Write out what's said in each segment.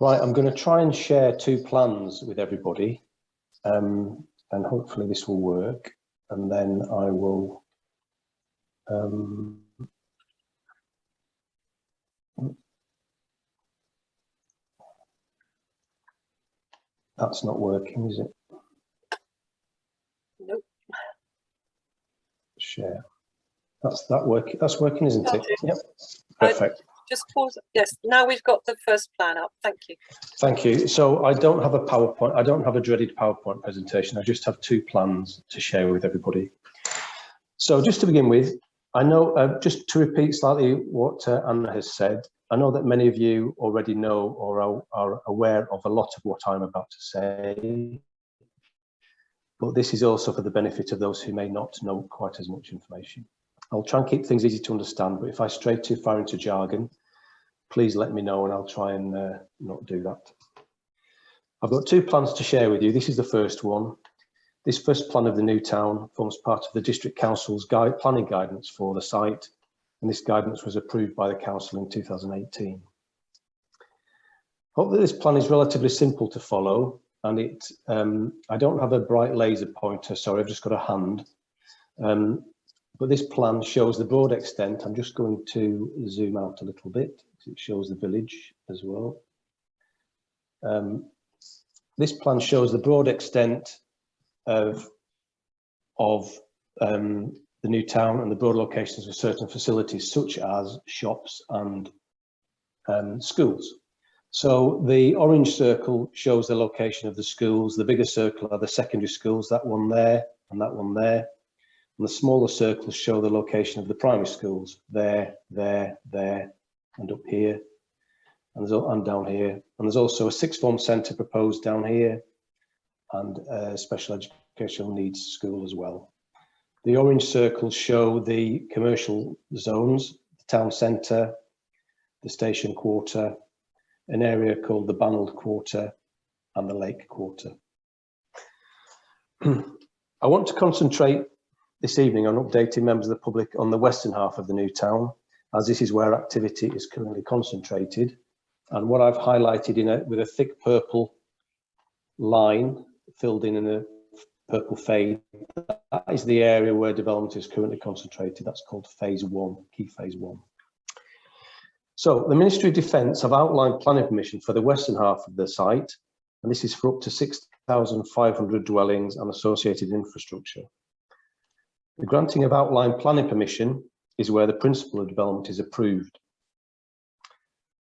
Right, I'm going to try and share two plans with everybody um, and hopefully this will work and then I will um, that's not working is it? Nope. Share. That's that working. That's working, isn't it? Yep. I- Perfect. Just pause. Yes, now we've got the first plan up. Thank you. Thank you. So I don't have a PowerPoint. I don't have a dreaded PowerPoint presentation. I just have two plans to share with everybody. So just to begin with, I know, uh, just to repeat slightly what uh, Anna has said, I know that many of you already know or are, are aware of a lot of what I'm about to say. But this is also for the benefit of those who may not know quite as much information. I'll try and keep things easy to understand, but if I stray too far into jargon, please let me know and I'll try and uh, not do that. I've got two plans to share with you. This is the first one. This first plan of the new town forms part of the District Council's guide, planning guidance for the site, and this guidance was approved by the Council in 2018. Hope that this plan is relatively simple to follow, and it. Um, I don't have a bright laser pointer, sorry, I've just got a hand. Um, but this plan shows the broad extent. I'm just going to zoom out a little bit. It shows the village as well. Um, this plan shows the broad extent of, of um, the new town and the broad locations of certain facilities such as shops and um, schools. So the orange circle shows the location of the schools. The bigger circle are the secondary schools, that one there and that one there. And the smaller circles show the location of the primary schools, there, there, there, and up here, and, and down here. And there's also a sixth form centre proposed down here, and a special educational needs school as well. The orange circles show the commercial zones, the town centre, the station quarter, an area called the Banald Quarter, and the Lake Quarter. I want to concentrate this evening on updating members of the public on the western half of the new town, as this is where activity is currently concentrated. And what I've highlighted in a, with a thick purple line filled in in a purple fade, that is the area where development is currently concentrated. That's called phase one, key phase one. So the Ministry of Defence have outlined planning permission for the western half of the site, and this is for up to 6,500 dwellings and associated infrastructure. The granting of outline planning permission is where the principle of development is approved.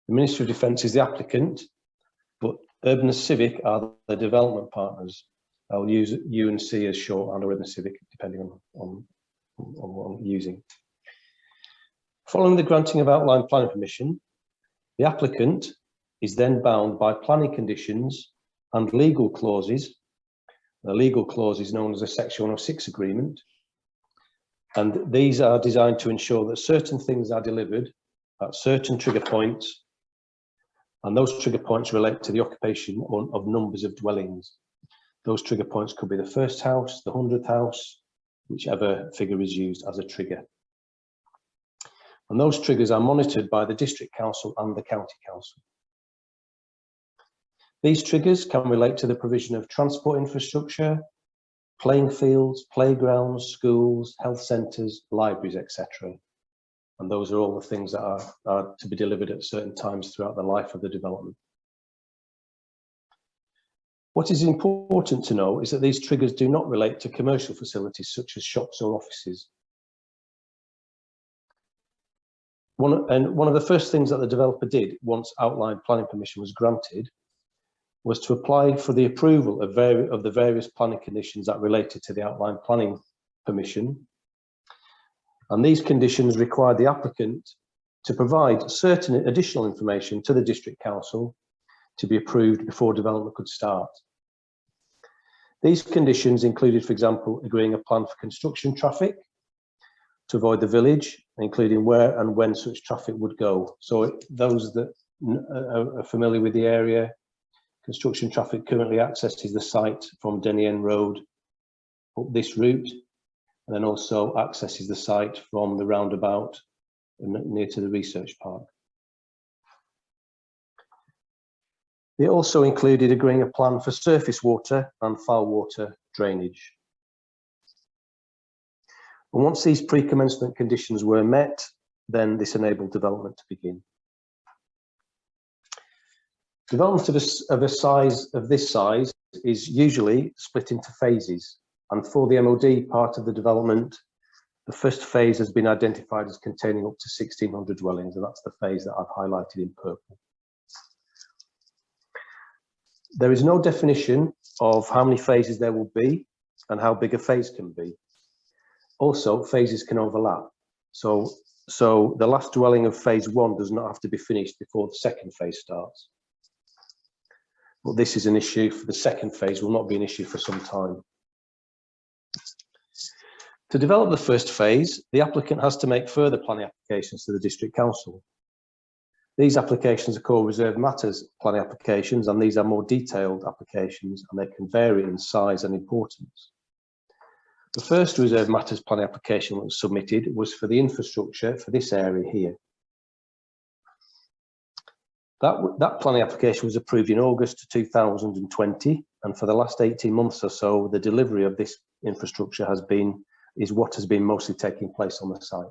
The Ministry of Defence is the applicant, but Urban and Civic are the development partners. I'll use UNC as short and Urban Civic, depending on, on, on what I'm using. Following the granting of outline planning permission, the applicant is then bound by planning conditions and legal clauses. The legal clause is known as a Section 106 agreement, and these are designed to ensure that certain things are delivered at certain trigger points. And those trigger points relate to the occupation of numbers of dwellings. Those trigger points could be the first house, the hundredth house, whichever figure is used as a trigger. And those triggers are monitored by the district council and the county council. These triggers can relate to the provision of transport infrastructure, playing fields, playgrounds, schools, health centres, libraries, etc. And those are all the things that are, are to be delivered at certain times throughout the life of the development. What is important to know is that these triggers do not relate to commercial facilities such as shops or offices. One, and one of the first things that the developer did once outline planning permission was granted was to apply for the approval of, of the various planning conditions that related to the outline planning permission. And these conditions required the applicant to provide certain additional information to the district council to be approved before development could start. These conditions included, for example, agreeing a plan for construction traffic to avoid the village, including where and when such traffic would go. So those that are familiar with the area Construction traffic currently accesses the site from Denny End Road up this route, and then also accesses the site from the roundabout near to the research park. It also included agreeing a plan for surface water and foul water drainage. And once these pre-commencement conditions were met, then this enabled development to begin. Development of a, of a size of this size is usually split into phases. And for the MOD part of the development, the first phase has been identified as containing up to 1600 dwellings, and that's the phase that I've highlighted in purple. There is no definition of how many phases there will be and how big a phase can be. Also, phases can overlap. So, so the last dwelling of phase one does not have to be finished before the second phase starts. But this is an issue for the second phase, will not be an issue for some time. To develop the first phase, the applicant has to make further planning applications to the District Council. These applications are called reserved matters planning applications and these are more detailed applications and they can vary in size and importance. The first reserved matters planning application that was submitted was for the infrastructure for this area here. That, that planning application was approved in August 2020 and for the last 18 months or so the delivery of this infrastructure has been is what has been mostly taking place on the site.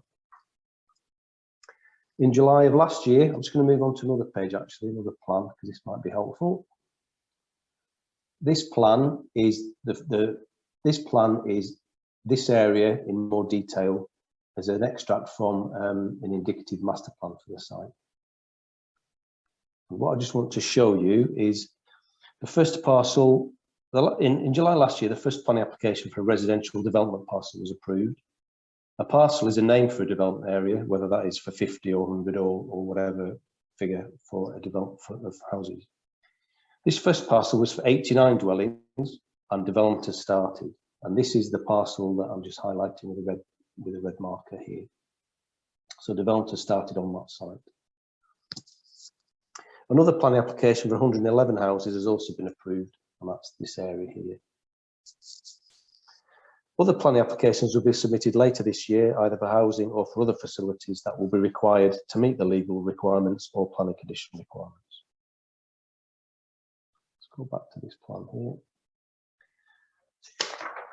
In July of last year, I'm just going to move on to another page actually, another plan, because this might be helpful. This plan is the, the this plan is this area in more detail as an extract from um, an indicative master plan for the site. What I just want to show you is the first parcel in, in July last year, the first planning application for a residential development parcel was approved. A parcel is a name for a development area, whether that is for 50 or 100 or, or whatever figure for a development of houses. This first parcel was for 89 dwellings and development has started. And this is the parcel that I'm just highlighting with a red, with a red marker here. So development has started on that site. Another planning application for 111 houses has also been approved and that's this area here. Other planning applications will be submitted later this year, either for housing or for other facilities that will be required to meet the legal requirements or planning condition requirements. Let's go back to this plan here.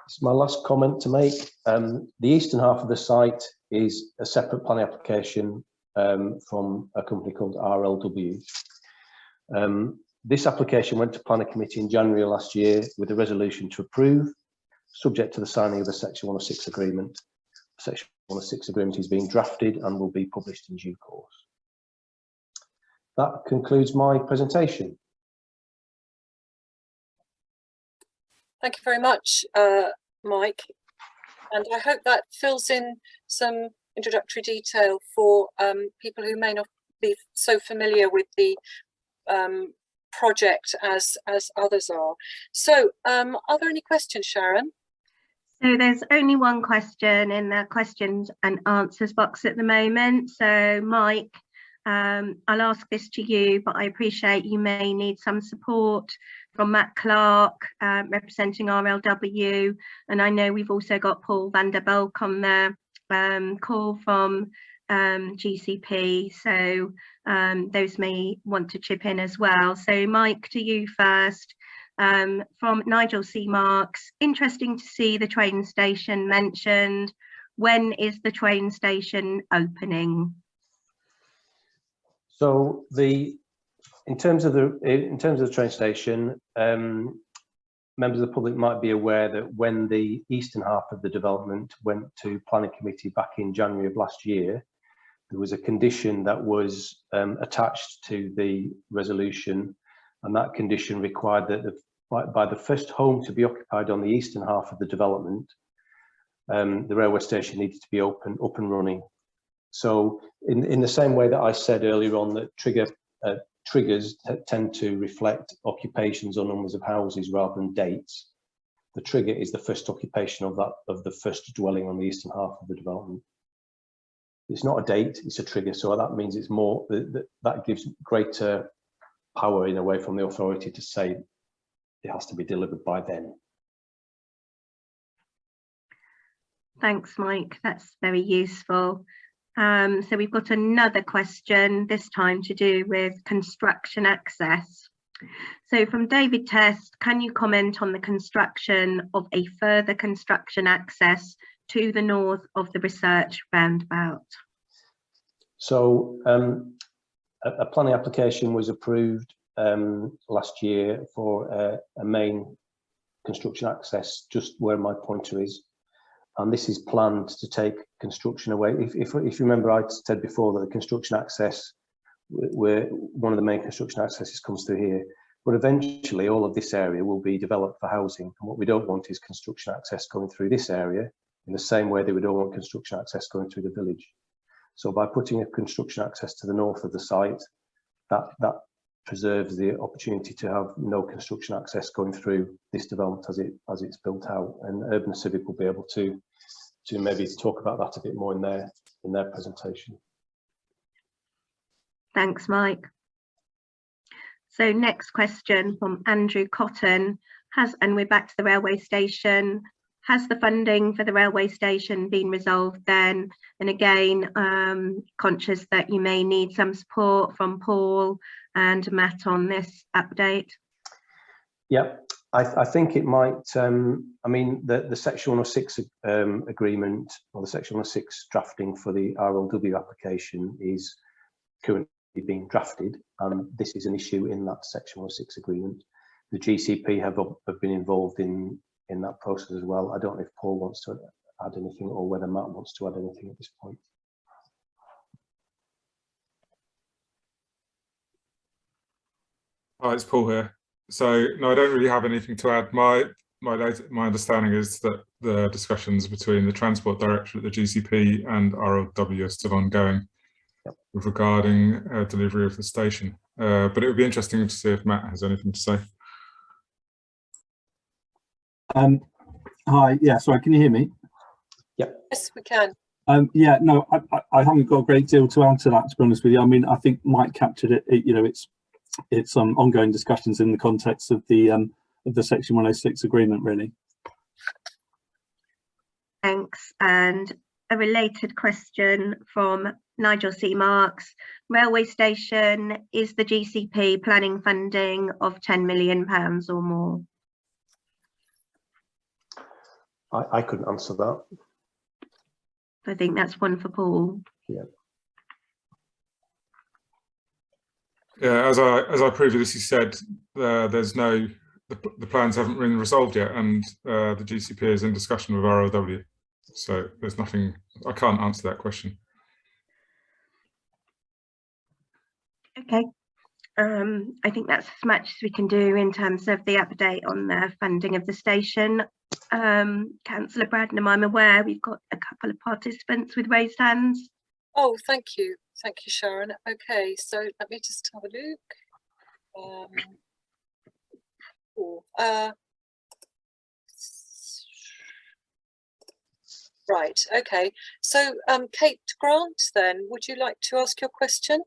This is my last comment to make. Um, the eastern half of the site is a separate planning application um, from a company called RLW. Um, this application went to planning committee in January last year with a resolution to approve, subject to the signing of the section 106 agreement. Section 106 agreement is being drafted and will be published in due course. That concludes my presentation. Thank you very much, uh, Mike. And I hope that fills in some introductory detail for um, people who may not be so familiar with the um, project as as others are. So um, are there any questions, Sharon? So there's only one question in the questions and answers box at the moment. So Mike, um, I'll ask this to you, but I appreciate you may need some support from Matt Clark um, representing RLW. And I know we've also got Paul van der Bulk on the um, call from um, GCP. So um, those may want to chip in as well. So Mike, to you first. Um, from Nigel C. Marks, interesting to see the train station mentioned. When is the train station opening? So the in terms of the in terms of the train station, um, members of the public might be aware that when the eastern half of the development went to planning committee back in January of last year, there was a condition that was um, attached to the resolution and that condition required that the, by, by, the first home to be occupied on the eastern half of the development, um, the railway station needed to be open, up and running. So in, in the same way that I said earlier on that trigger uh, triggers tend to reflect occupations or numbers of houses rather than dates, the trigger is the first occupation of that of the first dwelling on the eastern half of the development it's not a date, it's a trigger. So that means it's more, that, that gives greater power in a way from the authority to say it has to be delivered by then. Thanks, Mike. That's very useful. Um, so we've got another question, this time to do with construction access. So from David Test, can you comment on the construction of a further construction access to the north of the research roundabout? So um, a, a planning application was approved um, last year for a, a main construction access just where my pointer is. And this is planned to take construction away. If, if, if you remember, I said before that the construction access, where one of the main construction accesses comes through here, but eventually all of this area will be developed for housing. And what we don't want is construction access going through this area in the same way they would don't want construction access going through the village. So by putting a construction access to the north of the site, that, that preserves the opportunity to have no construction access going through this development as it as it's built out and urban civic will be able to to maybe talk about that a bit more in their in their presentation Thanks, Mike. So next question from Andrew Cotton has, and we're back to the railway station. Has the funding for the railway station been resolved then? And again, um, conscious that you may need some support from Paul and Matt on this update. Yeah, I, I think it might, um, I mean, the, the Section 106 um, agreement or the Section 106 drafting for the RLW application is currently being drafted and this is an issue in that Section 106 agreement. The GCP have, have been involved in, in that process as well. I don't know if Paul wants to add anything or whether Matt wants to add anything at this point. Hi, it's Paul here. So no, I don't really have anything to add. My my my understanding is that the discussions between the Transport Director Directorate, the GCP, and RLW are still ongoing yep. regarding uh, delivery of the station. Uh, but it would be interesting to see if Matt has anything to say. Um, hi, yeah, sorry, can you hear me? Yeah. Yes, we can. Um, yeah, no, I, I, I haven't got a great deal to add to that, to be honest with you. I mean, I think Mike captured it, it you know, it's it's um, ongoing discussions in the context of the um, of the Section 106 agreement, really. Thanks. And a related question from Nigel C. Marks. Railway station, is the GCP planning funding of £10 million or more? I, I couldn't answer that. I think that's one for Paul. Yeah. Yeah, as I as I previously said, uh, there's no the, the, plans haven't been resolved yet, and uh, the GCP is in discussion with RLW. So there's nothing. I can't answer that question. Okay. Um, I think that's as much as we can do in terms of the update on the funding of the station. Um, Councillor Bradnam, I'm aware we've got a couple of participants with raised hands. Oh, thank you. Thank you, Sharon. Okay, so let me just have a look. Um, oh, uh, right, okay. So, um, Kate Grant, then, would you like to ask your question?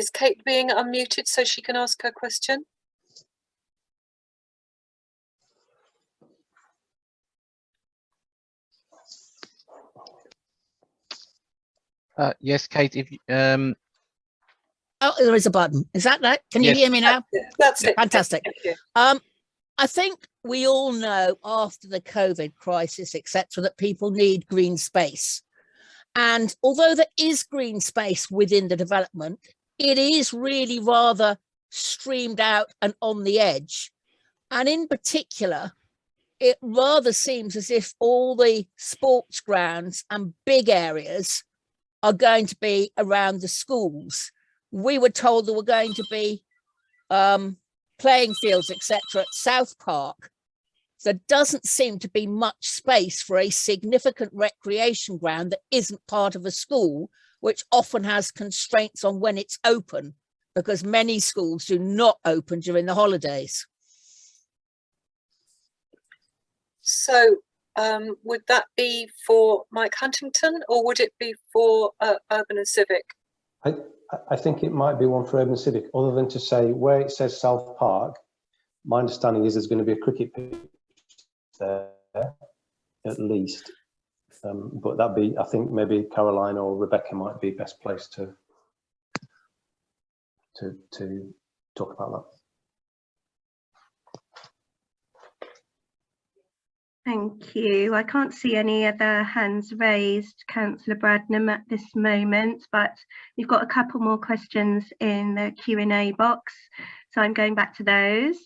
Is Kate being unmuted so she can ask her question? Uh, yes, Kate, if um, Oh, there is a button. Is that that? Can you Yes. hear me now? That's it. Fantastic. Um, I think we all know after the COVID crisis, etc., that people need green space. And although there is green space within the development, it is really rather streamed out and on the edge. And in particular, it rather seems as if all the sports grounds and big areas are going to be around the schools. We were told there were going to be um, playing fields, etc., at South Park. There doesn't seem to be much space for a significant recreation ground that isn't part of a school, which often has constraints on when it's open, because many schools do not open during the holidays. So um, would that be for Mike Huntington or would it be for uh, Urban and Civic? I, I think it might be one for Urban Civic, other than to say where it says South Park, my understanding is there's going to be a cricket pitch there, at least. Um, but that'd be, I think maybe Caroline or Rebecca might be best placed to to to talk about that. Thank you. I can't see any other hands raised, councillor Bradnam at this moment, but we've got a couple more questions in the Q&A box. So I'm going back to those.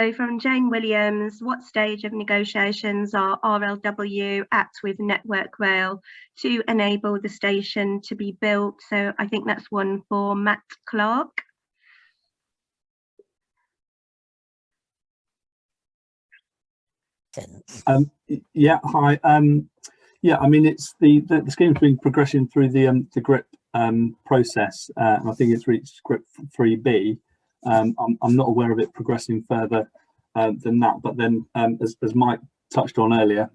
So from Jane Williams, what stage of negotiations are RLW at with Network Rail to enable the station to be built? So I think that's one for Matt Clark. Um, yeah, hi. Um, yeah, I mean, it's the, the, the scheme's been progressing through the, um, the GRIP, um, process, uh, and I think it's reached GRIP three B. Um, I'm, I'm not aware of it progressing further, um, than that, but then, um, as, as Mike touched on earlier,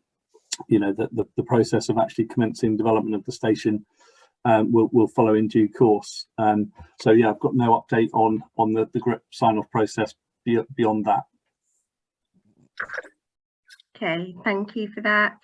you know, the, the, the process of actually commencing development of the station, um, will, will follow in due course. Um, so yeah, I've got no update on, on the, the GRIP sign-off process beyond that. Okay, thank you for that.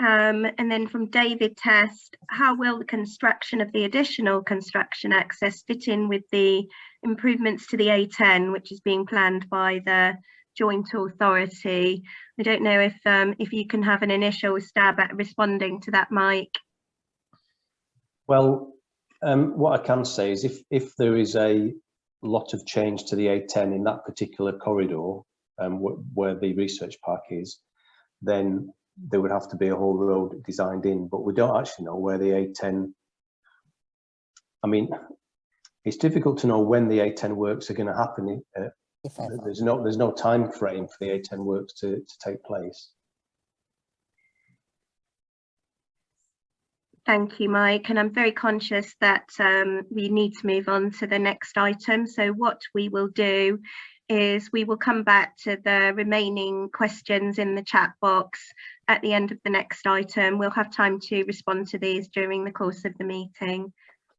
Um, and then from David Test, how will the construction of the additional construction access fit in with the improvements to the A10, which is being planned by the joint authority? I don't know if um, if you can have an initial stab at responding to that, Mike. Well, um, what I can say is if if there is a lot of change to the A10 in that particular corridor, um, wh where the research park is, then there would have to be a whole road designed in, but we don't actually know where the A10, I mean, it's difficult to know when the A10 works are going to happen. uh, If. There's no, there's no time frame for the A10 works to, to take place. Thank you, Mike. And I'm very conscious that um, we need to move on to the next item. So what we will do is we will come back to the remaining questions in the chat box at the end of the next item. We'll have time to respond to these during the course of the meeting.